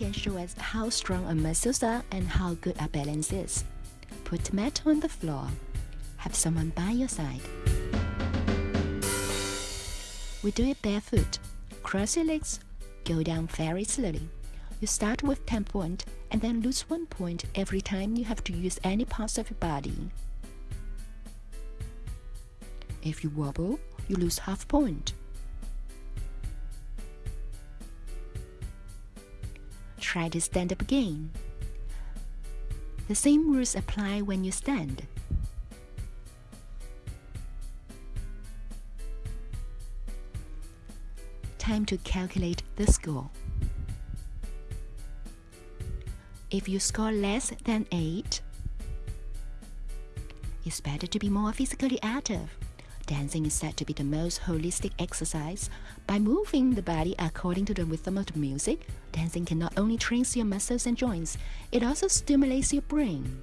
can show us how strong our muscles are and how good our balance is. Put mat on the floor. Have someone by your side. We do it barefoot. Cross your legs. Go down very slowly. You start with 10 point and then lose 1 point every time you have to use any parts of your body. If you wobble, you lose half point. Try to stand up again. The same rules apply when you stand. Time to calculate the score. If you score less than 8, it's better to be more physically active. Dancing is said to be the most holistic exercise. By moving the body according to the rhythm of the music, dancing can not only train your muscles and joints, it also stimulates your brain.